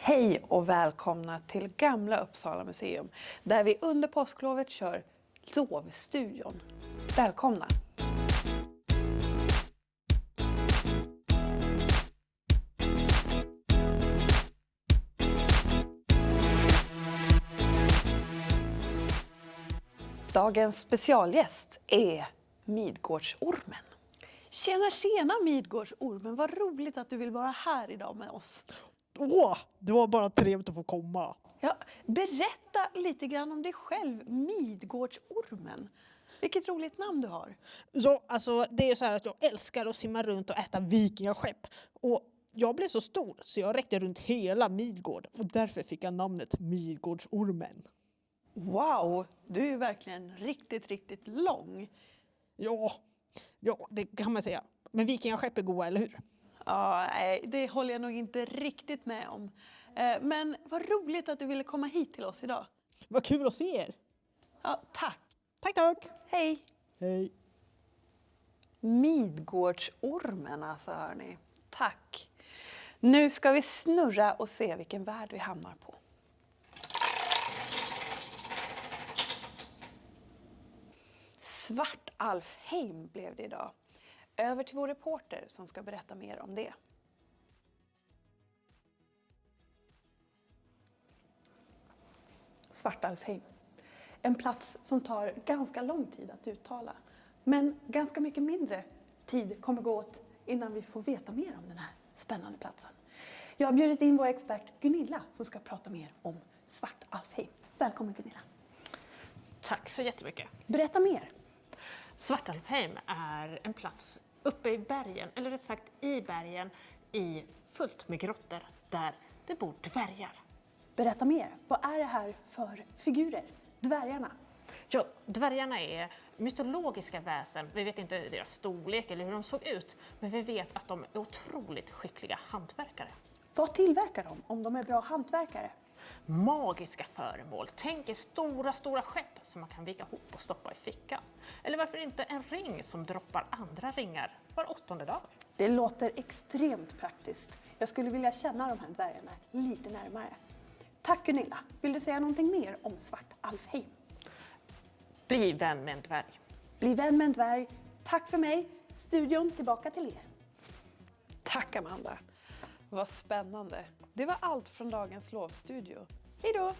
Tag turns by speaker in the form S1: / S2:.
S1: Hej och välkomna till Gamla Uppsala museum där vi under påsklovet kör Lovstudion. Välkomna! Dagens specialgäst är Midgårdsormen. Tjena tjena Midgårdsormen, vad roligt att du vill vara här idag med oss.
S2: Åh, det var bara trevligt att få komma.
S1: Ja, berätta lite grann om dig själv, Midgårdsormen. Vilket roligt namn du har.
S2: Ja, alltså, det är så här att jag älskar att simma runt och äta vikingaskepp. Och jag blev så stor så jag räckte runt hela Midgård och därför fick jag namnet Midgårdsormen.
S1: Wow, du är verkligen riktigt, riktigt lång.
S2: Ja, ja, det kan man säga. Men vikingaskepp är goda, eller hur?
S1: Ja, nej, det håller jag nog inte riktigt med om. Eh, Men vad roligt att du ville komma hit till oss idag.
S2: Vad kul att se er!
S1: Ja, tack.
S2: Tack, tack!
S1: Hej.
S2: Hej!
S1: Midgårdsormen alltså, hörni. Tack. Nu ska vi snurra och se vilken värld vi hamnar på. Svartalfheim blev det idag. Över till vår reporter som ska berätta mer om det. Svartalfheim. En plats som tar ganska lång tid att uttala. Men ganska mycket mindre tid kommer gå åt innan vi får veta mer om den här spännande platsen. Jag har bjudit in vår expert Gunilla som ska prata mer om Svartalfheim. Välkommen Gunilla.
S3: Tack så jättemycket.
S1: Berätta mer.
S3: Svartalfheim är en plats uppe i bergen, eller rätt sagt i bergen, i fullt med grottor där det bor dvärgar.
S1: Berätta mer. Vad är det här för figurer? Dvärgarna.
S3: Ja, dvärgarna är mytologiska väsen. Vi vet inte deras storlek eller hur de såg ut, men vi vet att de är otroligt skickliga hantverkare.
S1: Vad tillverkar de om de är bra hantverkare?
S3: Magiska föremål. Tänk er stora, stora skepp som man kan vika ihop och stoppa i fickan. Eller varför inte en ring som droppar andra ringar var åttonde dag?
S1: Det låter extremt praktiskt. Jag skulle vilja känna de här dvärgarna lite närmare. Tack Gunilla. Vill du säga någonting mer om Svartalfheim?
S3: Bli vän med en dvärg.
S1: Bli vän med en dvärg. Tack för mig. Studion tillbaka till er. Tack Amanda. Vad spännande. Det var allt från dagens lovstudio. Hej då!